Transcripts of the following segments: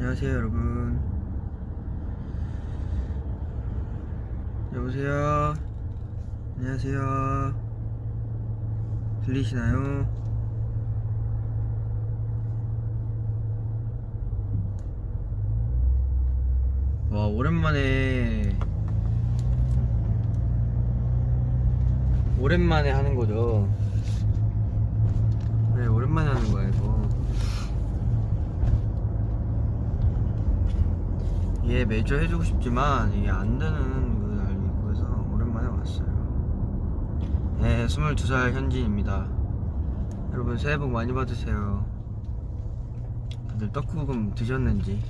안녕하세요 여러분. 여보세요? 안녕하세요? 들리시나요? 와 오랜만에. 오랜만에 하는 거죠? 네 오랜만에 하는 거야 이거 얘 매주 해주고 싶지만 이게 안 되는 걸 알고 있고 해서 오랜만에 왔어요. 네, 22살 현진입니다. 여러분 새해 복 많이 받으세요. 다들 떡국은 드셨는지.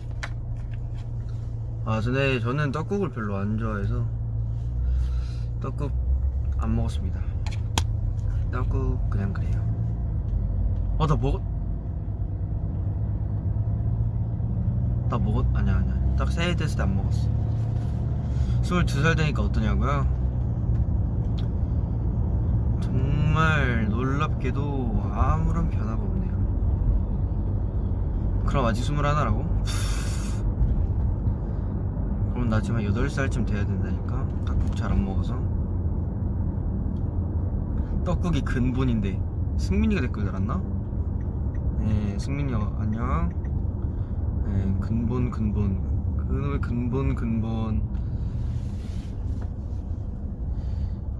아, 근데 저는 떡국을 별로 안 좋아해서 떡국 안 먹었습니다. 떡국 그냥 그래요. 어, 나 먹었. 나 먹었 아니야 아니야 딱 새해 됐을 때 안 먹었어 22살 되니까 어떠냐고요? 정말 놀랍게도 아무런 변화가 없네요 그럼 아직 21라고? 그럼 나 지금 한 8살쯤 돼야 된다니까 떡국 잘 안 먹어서 떡국이 근본인데 승민이가 댓글 달았나? 네 승민이 어, 안녕 네, 근본 근본 그놈의 근본 근본.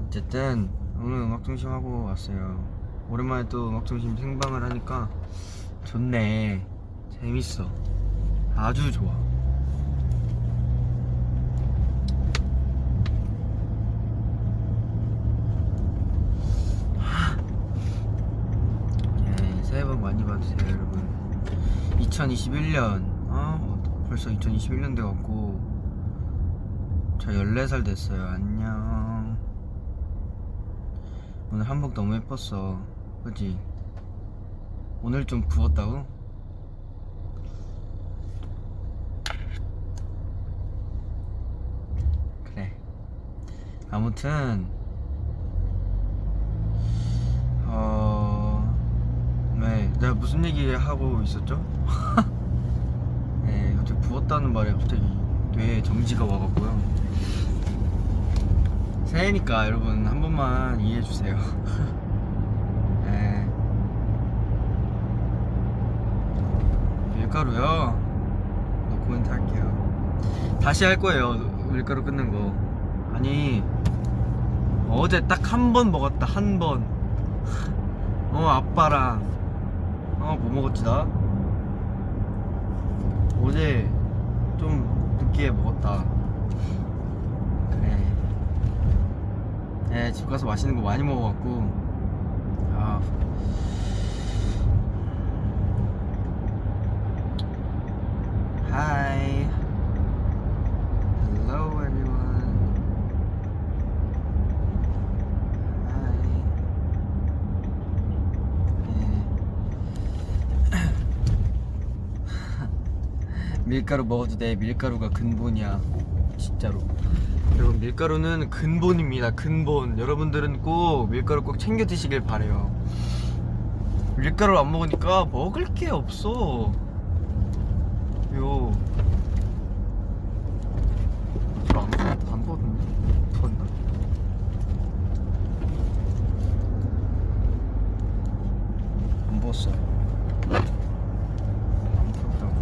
어쨌든 오늘 음악중심 하고 왔어요. 오랜만에 또 음악중심 생방을 하니까 좋네. 재밌어. 아주 좋아. 예, 새해 복 많이 받으세요 여러분. 2021년. 어 벌써 2021년 돼갖고 저 14살 됐어요. 안녕. 오늘 한복 너무 예뻤어. 그지? 오늘 좀 부었다고? 그래. 아무튼 어... 네 내가 무슨 얘기 하고 있었죠? 부었다는 말에 갑자기 뇌에 정지가 와갖고요. 새해니까 여러분 한 번만 이해해주세요. 네. 밀가루요? 노 코멘트 할게요. 다시 할 거예요. 밀가루 끊는 거. 아니, 어제 딱 한 번 먹었다, 한 번. 어, 아빠랑. 어, 뭐 먹었지, 나? 어제 좀 늦게 먹었다. 그래. 네, 집 가서 맛있는 거 많이 먹어갖고. 아. Hello, 밀가루 먹어도 돼. 밀가루가 근본이야. 진짜로. 여러분 밀가루는 근본입니다. 근본. 여러분들은 꼭 밀가루 꼭 챙겨 드시길 바래요. 밀가루를 안 먹으니까 먹을 게 없어. 요. 저안 안 부었는데? 부었나? 안 부었어요 안 부었다고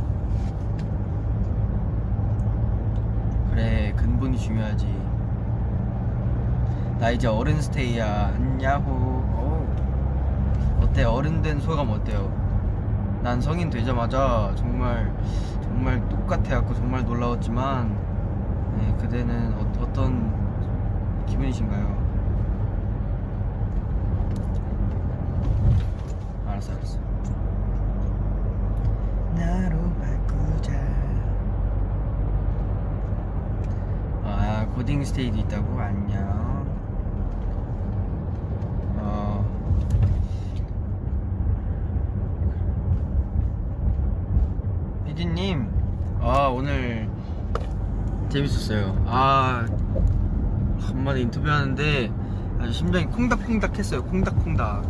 그래 근본이 중요하지. 나 이제 어른 스테이야. 안냐호. 어때? 어른 된 소감 어때요? 난 성인 되자마자 정말 정말 똑같아갖고 정말 놀라웠지만 네, 그대는 어, 어떤 기분이신가요? 알았어 알았어 나로 바꾸자 아 고딩 스테이도 있다고? 안녕. 어. 피디님 아 오늘 재밌었어요. 아 간만에 인터뷰하는데 아주 심장이 콩닥콩닥 했어요. 콩닥콩닥.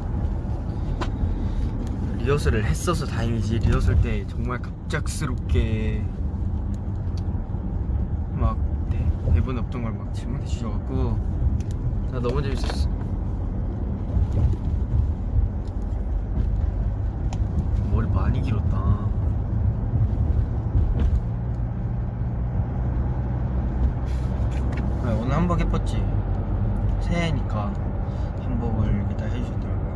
리허설을 했어서 다행이지. 리허설 때 정말 갑작스럽게 막 대, 대본 없던 걸 막 질문해 주셔갖고 나 너무 재밌었어. 머리 많이 길었다. 아, 오늘 한복 예뻤지? 새해니까 한복을 이렇게 다 해주셨더라고요.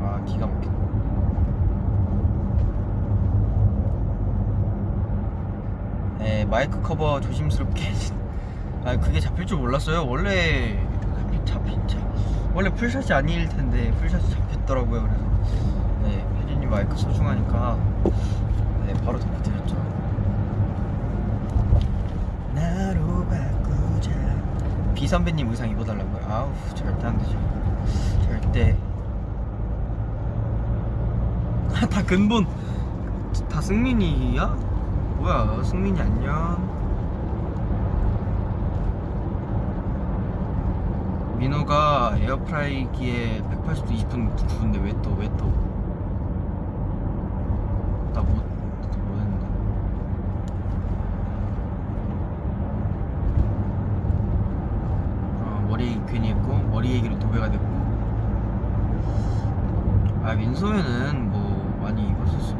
아 기가 막히다 네, 마이크 커버 조심스럽게 아 그게 잡힐 줄 몰랐어요. 원래 잡힌 잡힌 자 원래 풀샷이 아닐 텐데 풀샷이 잡혔더라고요. 그래서 네 혜진이 마이크 소중하니까 네 바로 덮어드렸죠. 나로 바꾸자. 비 선배님 의상 입어달라고요? 아우 절대 안 되죠. 절대. 다 근본. 다 승민이야? 뭐야 승민이 안녕 민호가 에어프라이기에 180도 20분 구운데 왜 또 왜 또? 나못 뭐 했는데? 어, 머리 괜히 했고 머리 얘기로 도배가 됐고 아 민소연은 뭐 많이 입었었으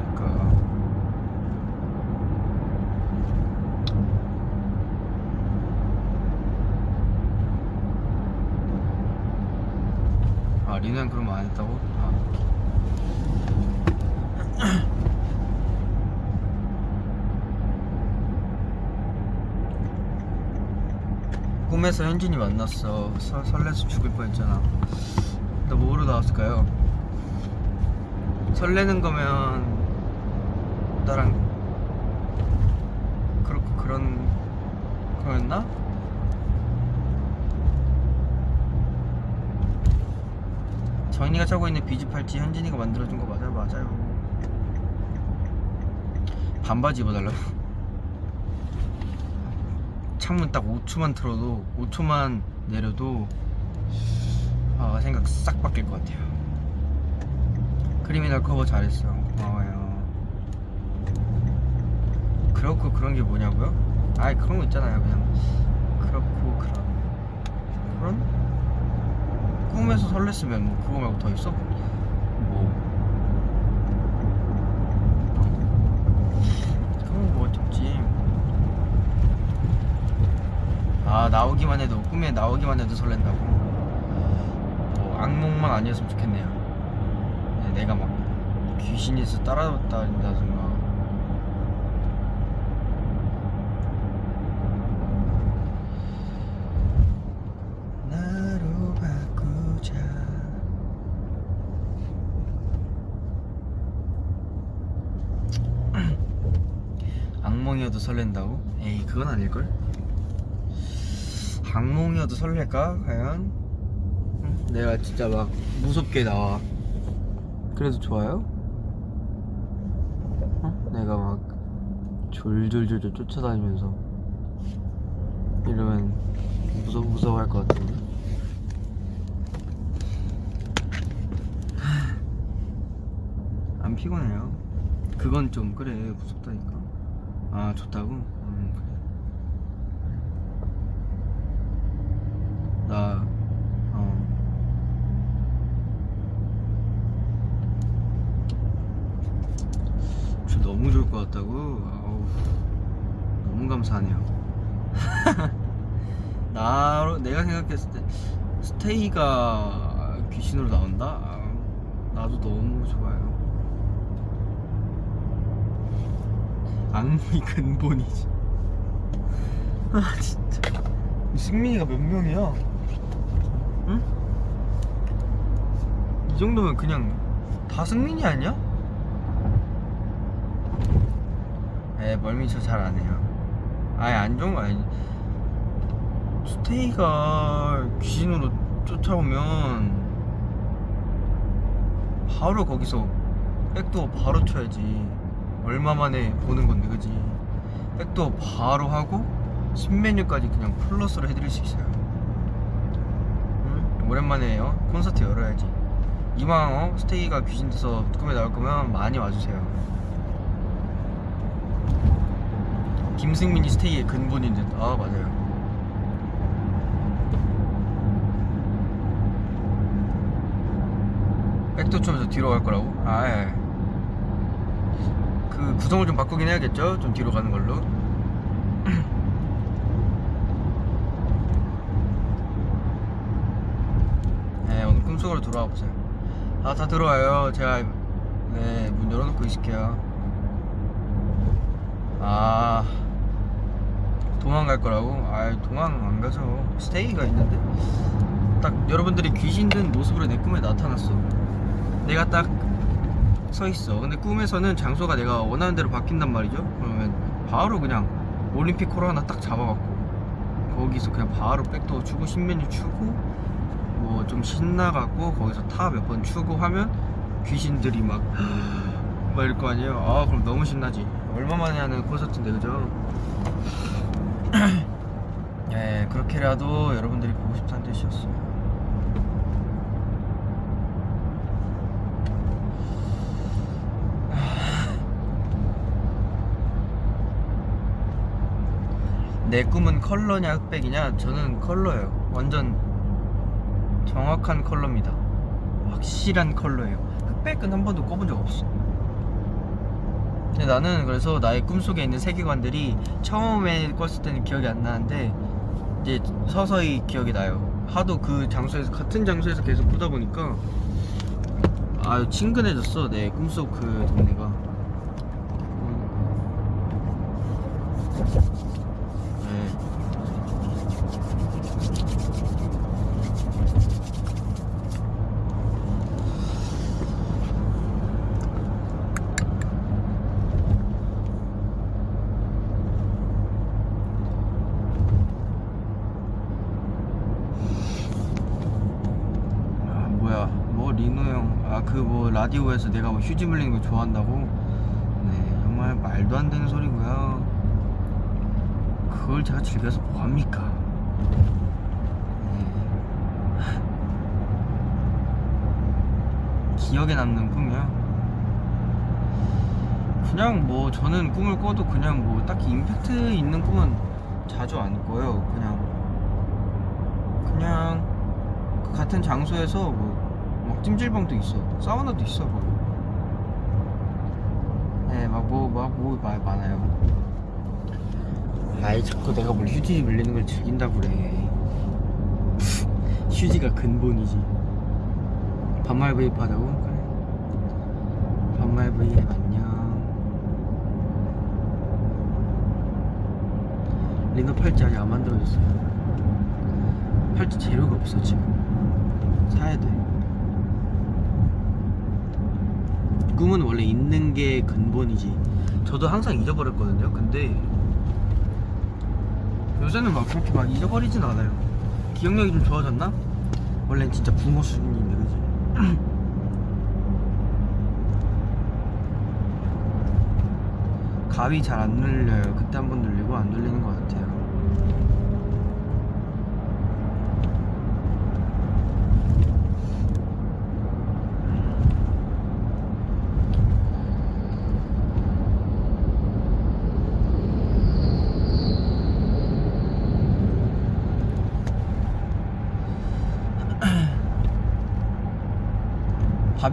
니까 아 리는 그럼 안 했다고? 아. 꿈에서 현진이 만났어 서, 설레서 죽을 뻔했잖아 나 뭐로 나왔을까요? 설레는 거면 나랑 그렇고 그런 거였나? 정인이가 차고 있는 비즈 팔찌 현진이가 만들어준 거 맞아요? 맞아요. 반바지 입어달라고? 창문 딱 5초만 틀어도 5초만 내려도 아 생각 싹 바뀔 것 같아요. Criminal 커버 잘했어. 고마워요. 그렇고 그런 게 뭐냐고요? 아이 그런 거 있잖아요. 그냥 그렇고 그런. 그런? 꿈에서 설렜으면 뭐 그거 말고 더 있어? 뭐. 그런 거 어렵지? 아 나오기만 해도 꿈에 나오기만 해도 설렌다고? 뭐 악몽만 아니었으면 좋겠네요. 네, 내가 막 귀신에서 따라다닌다든가 설렌다고? 에이 그건 아닐걸? 악몽이어도 설렐까? 과연? 응? 내가 진짜 막 무섭게 나와 그래도 좋아요? 어? 내가 막 졸졸졸졸 쫓아다니면서 이러면 무서 무서워할 것 같은데. 안 피곤해요. 그건 좀 그래 무섭다니까. 아 좋다고? 음 그래. 나 어. 저 너무 좋을 것 같다고? 아우 너무 감사하네요. 나로 내가 생각했을 때 스테이가 귀신으로 나온다? 아, 나도 너무 좋아요. 악몽이 근본이지. 아 진짜. 승민이가 몇 명이야? 응? 이 정도면 그냥 다 승민이 아니야? 에 멀미 저잘안 해요. 아예 안 좋은 거 아니지. 스테이가 귀신으로 쫓아오면 바로 거기서 백도 바로 쳐야지 얼마 만에 보는 건데 그지 백도 바로 하고 신메뉴까지 그냥 플러스로 해드릴 수 있어요 응? 오랜만에 요 콘서트 열어야지 이왕 어? 스테이가 귀신 돼서 꿈에 나올 거면 많이 와주세요. 김승민이 스테이의 근본인 듯. 아 맞아요. 백도 좀더 뒤로 갈 거라고? 아 예. 그 구성을 좀 바꾸긴 해야겠죠? 좀 뒤로 가는 걸로. 네, 오늘 꿈속으로 들어와 보세요. 아, 다 들어와요. 제가 네, 문 열어놓고 있을게요. 아, 도망갈 거라고? 아, 도망 안 가죠. 스테이가 있는데. 딱 여러분들이 귀신 든 모습으로 내 꿈에 나타났어. 내가 딱 서 있어. 근데 꿈에서는 장소가 내가 원하는 대로 바뀐단 말이죠. 그러면 바로 그냥 올림픽 콜 하나 딱 잡아갖고 거기서 그냥 바로 백도 추고 신메뉴 추고 뭐 좀 신나갖고 거기서 타 몇 번 추고 하면 귀신들이 막 막 이럴 거 아니에요. 아 그럼 너무 신나지. 얼마 만에 하는 콘서트인데 그죠? 예 그렇게라도 여러분들이 보고 싶다는 뜻이었어요. 내 꿈은 컬러냐 흑백이냐? 저는 컬러예요. 완전 정확한 컬러입니다. 확실한 컬러예요. 흑백은 한 번도 꿔본 적 없어. 근데 나는 그래서 나의 꿈속에 있는 세계관들이 처음에 꿨을 때는 기억이 안 나는데 이제 서서히 기억이 나요. 하도 그 장소에서 같은 장소에서 계속 보다 보니까 아유 친근해졌어 내 꿈속 그 동네가 네. 아 뭐야 뭐 리노 형아 그 뭐 라디오에서 내가 뭐 휴지 물리는 거 좋아한다고? 네 정말 말도 안 되는 소리고요. 그걸 제가 즐겨서 뭐합니까? 네. 기억에 남는 꿈이요. 그냥 뭐 저는 꿈을 꿔도 그냥 뭐 딱히 임팩트 있는 꿈은 자주 안 꿔요. 그냥 그냥 그 같은 장소에서 뭐 막 찜질방도 있어 사우나도 있어 뭐 네, 막 뭐, 막뭐 많아요. 아이, 자꾸 내가 뭘 휴지 물리는 걸 즐긴다고 그래. 휴지가 근본이지. 반말 브이앱 하자고? 그래. 반말 브이앱 안녕. 리노 팔찌 아직 안 만들어졌어요. 팔찌 재료가 없어, 지금. 사야 돼. 꿈은 원래 있는 게 근본이지. 저도 항상 잊어버렸거든요. 근데 요새는 막 그렇게 막 잊어버리진 않아요. 기억력이 좀 좋아졌나? 원래는 진짜 붕어 수준인데, 그지? 가위 잘 안 눌려요. 그때 한 번 눌리고 안 눌리는 것 같아요.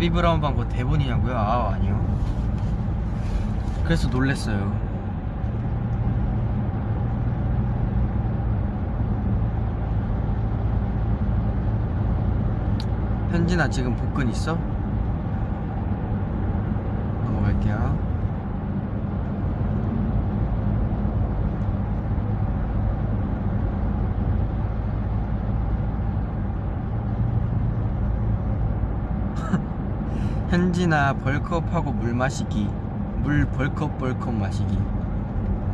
바비 브라운 방그 대본이냐고요? 아 아니요. 그래서 놀랬어요. 현진아 지금 복근 있어? 넘어갈게요. 현진아 벌크업하고 물 마시기 물 벌컥 벌컥 마시기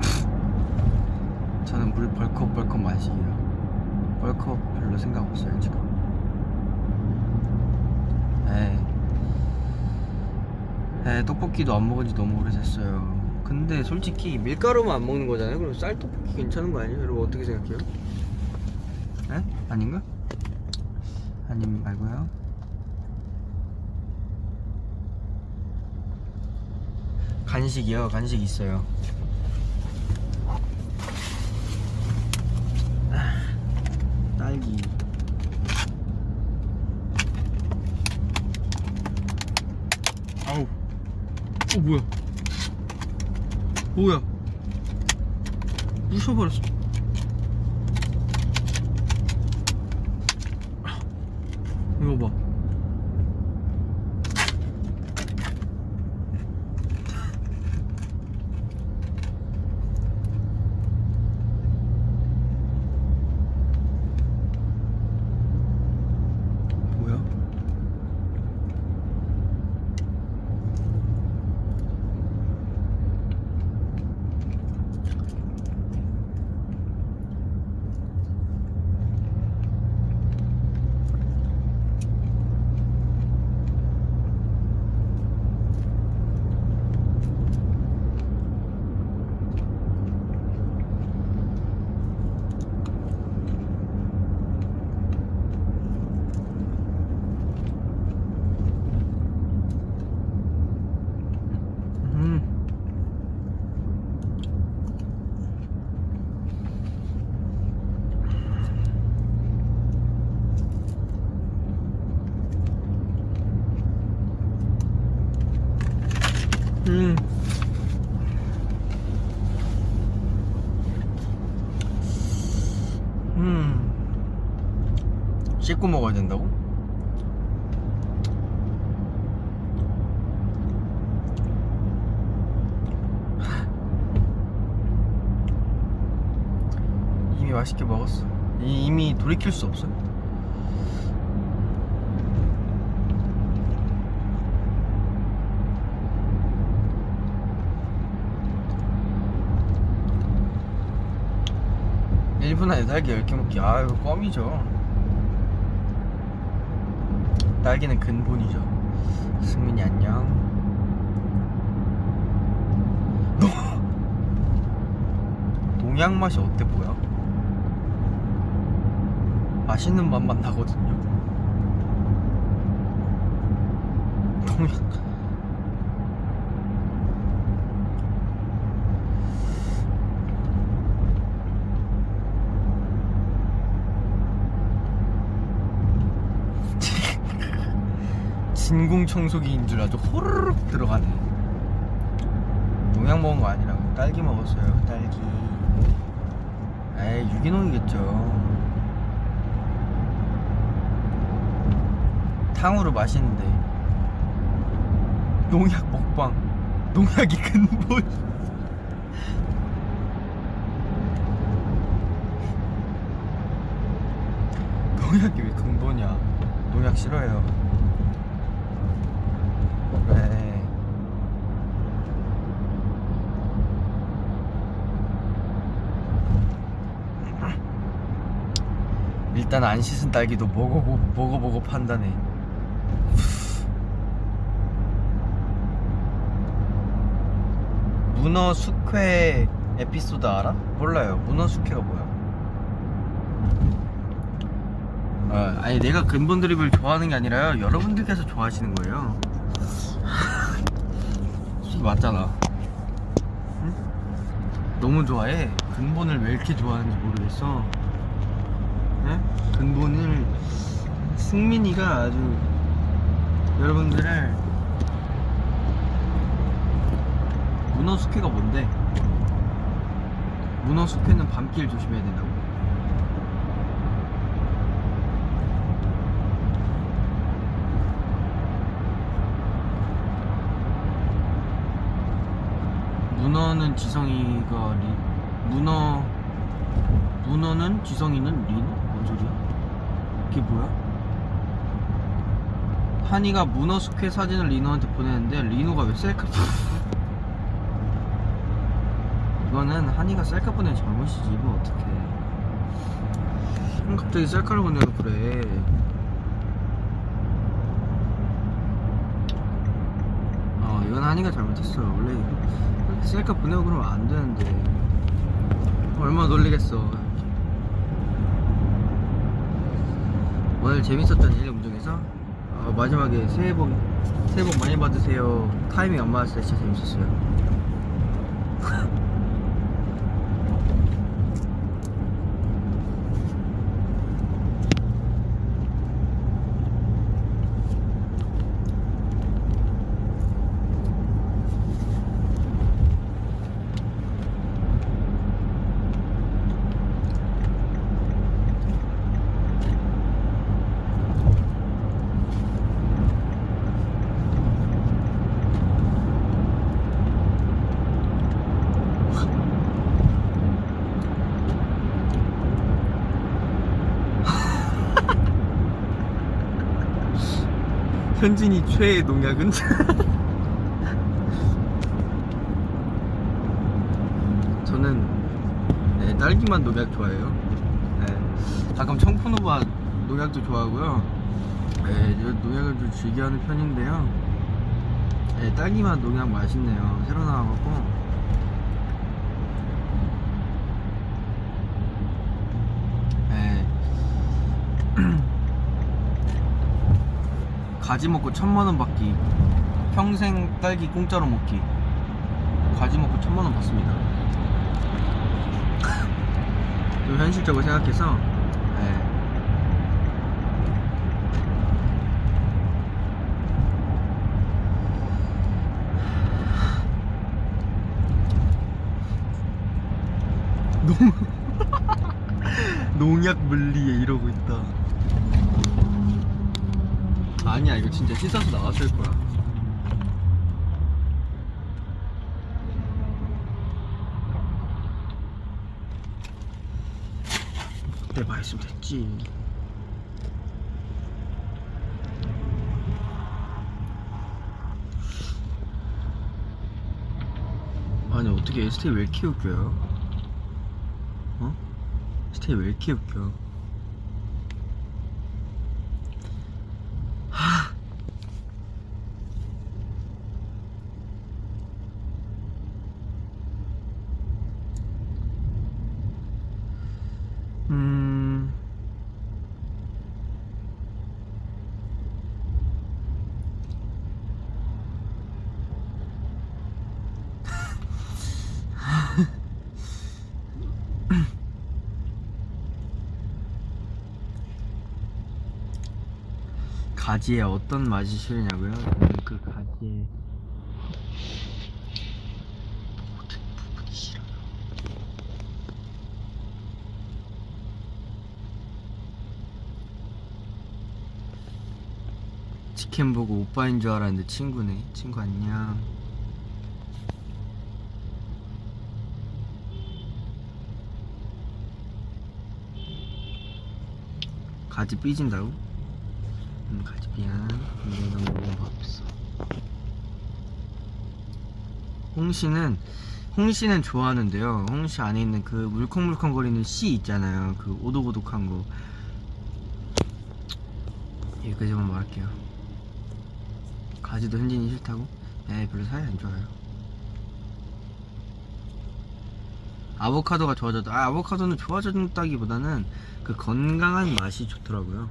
저는 물 벌컥 벌컥 마시기요 벌컥 별로 생각 없어요 지금 에이 에이 떡볶이도 안 먹은 지 너무 오래됐어요 근데 솔직히 밀가루만 안 먹는 거잖아요 그럼 쌀 떡볶이 괜찮은 거 아니에요? 여러분 어떻게 생각해요? 에? 아닌가? 아님 말고요 간식이요? 간식 있어요. 딸기. 아우. 어 뭐야? 뭐야? 부셔버렸어. 이거 봐 뭐야? 음. 음. 음. 씻고 먹어야 된다고? 이미 맛있게 먹었어. 이- 이미 돌이킬 수 없어. 일분 안에 딸기 10개 먹기. 아, 이거 껌이죠. 딸기는 근본이죠. 승민이 안녕. 동양 맛이 어때 보여? 맛있는 맛만 나거든요. 동양 진공 청소기인 줄 아주 호르륵 들어가네. 농약 먹은 거 아니라고 딸기 먹었어요. 딸기. 에이 유기농이겠죠. 탕후루 맛있는데 농약 먹방. 농약이 근본. 농약이 왜 근본이야? 농약 싫어해요. 그래. 일단 안 씻은 딸기도 먹어보, 먹어보고 판단해. 문어 숙회 에피소드 알아? 몰라요. 문어 숙회가 뭐야? 어, 아니 내가 근본 드립을 좋아하는 게 아니라요. 여러분들께서 좋아하시는 거예요. 맞잖아. 응? 너무 좋아해. 근본을 왜 이렇게 좋아하는지 모르겠어. 네? 근본을 승민이가 아주 여러분들을 문어 숙회가 뭔데? 문어 숙회는 밤길 조심해야 된다고? 문어는 지성이가 리 문어 문어는 지성이는 리노? 뭔 소리야? 이게 뭐야? 한이가 문어 숙회 사진을 리노한테 보내는데 리노가 왜 셀카 이거는 한이가 셀카 보낸 잘못이지 이거 어떡해. 형 갑자기 셀카를 보내고 그래. 어 이건 한이가 잘못했어 원래 셀카 보내고 그러면 안 되는데. 얼마나 놀리겠어 오늘 재밌었던 일 운동에서 어, 어, 마지막에 새해 복 새해 복 많이 받으세요. 타이밍 안 맞았을 때 진짜 재밌었어요. 현진이 최애 농약은? 저는 네, 딸기맛 농약 좋아해요. 네, 가끔 청포노바 농약도 좋아하고요. 네, 저 농약을 좀 즐겨하는 편인데요. 네, 딸기맛 농약 맛있네요. 새로 나와갖고. 네. 가지 먹고 천만 원 받기 평생 딸기 공짜로 먹기. 가지 먹고 천만 원 받습니다. 좀 현실적으로 생각해서 네. 농 농약 물리에 이러고 있다 이거 진짜 씻어서 나왔을 거야 그때 맛있으면 됐지 아니 어떻게 ST 왜 이렇게 웃겨요? 어? ST 왜 이렇게 웃겨? 음. 가지에 어떤 맛이 싫으냐고요? 저는 그 가지에 모든 부분이 싫어요. 치킨 보고 오빠인 줄 알았는데 친구네. 친구 안녕. 가지 삐진다고? 음, 가지 미안. 근데 너무 뭐가 없어. 홍시는 홍시는 좋아하는데요. 홍시 안에 있는 그 물컹물컹 거리는 씨 있잖아요. 그 오독오독한 거. 여기까지만 말할게요. 가지도 현진이 싫다고? 네, 별로 사이 안 좋아요. 아보카도가 좋아졌다. 아, 아보카도는 좋아졌다기보다는 그 건강한 맛이 좋더라고요.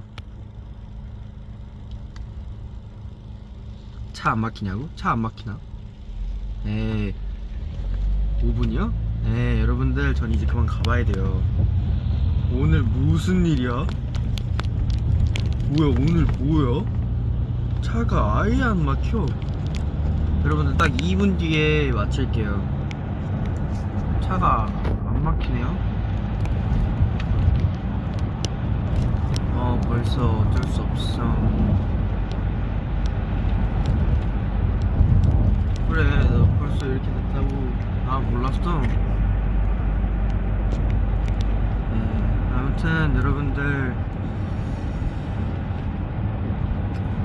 차 안 막히냐고? 차 안 막히나? 네. 5분이요? 네, 여러분들, 전 이제 그만 가봐야 돼요. 오늘 무슨 일이야? 뭐야, 오늘 뭐야? 차가 아예 안 막혀. 여러분들, 딱 2분 뒤에 마칠게요. 차가 안 막히네요. 어, 벌써 어쩔 수 없어. 그래, 너 벌써 이렇게 됐다고. 아, 몰랐어. 네, 아무튼, 여러분들.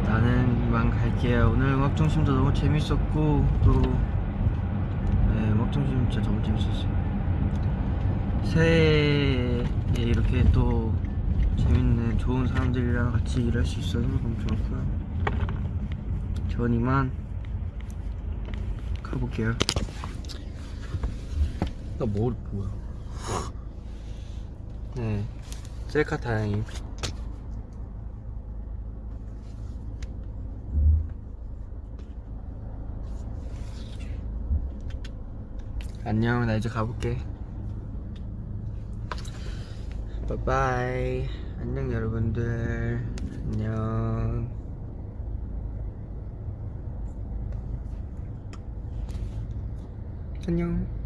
나는 이만 갈게요. 오늘 음악중심도 너무 재밌었고, 또, 네, 음악중심 진짜 너무 재밌었어요. 새해에 이렇게 또 재밌는 좋은 사람들이랑 같이 일할 수 있어서 너무 좋았고요. 전 이만 해볼게요. 나 머리 뭐, 뭐야? 네. 셀카 다행히. 안녕 나 이제 가볼게. 바이바이. 안녕 여러분들. 안녕. 안녕